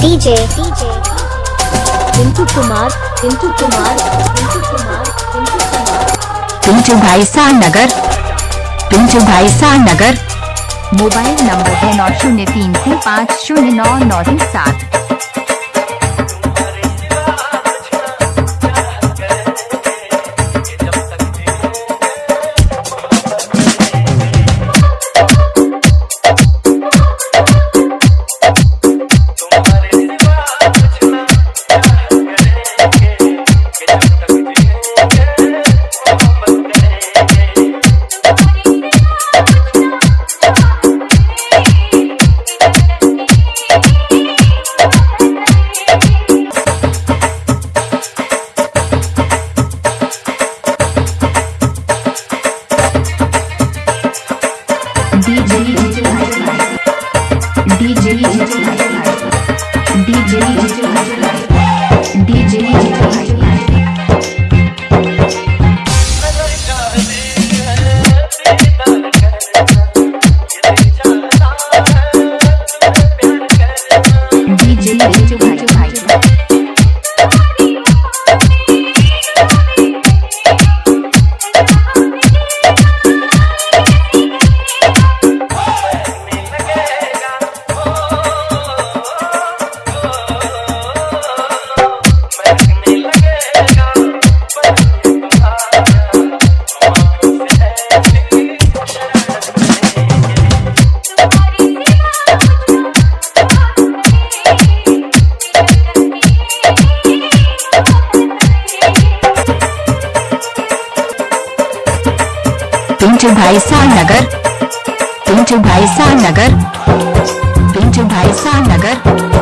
DJ DJ Pintu Kumar Pintu Kumar Pintu Kumar Pintu Kumar Pintu भाई सा नगर पिंटू भाई सा नगर मोबाइल नंबर है नौ शून्य तीन से पाँच शून्य नौ नौ तीन सात। डीजे पिंटू भाई सा नगर पिंटू भाई सा नगर पिंटू भाई सा नगर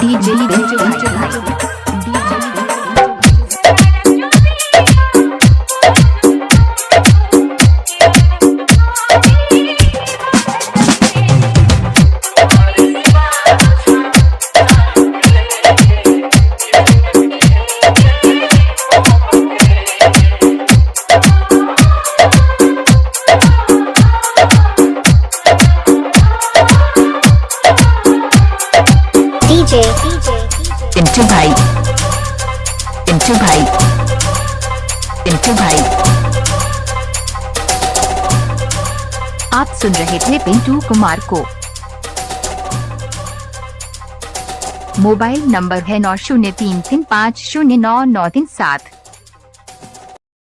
डीजे डीजे भाई DJ पिंटू भाई पिंटू भाई पिंटू भाई आप सुन रहे थे पिंटू कुमार को। मोबाइल नंबर है नौ शून्य तीन तीन पाँच शून्य नौ नौ तीन सात।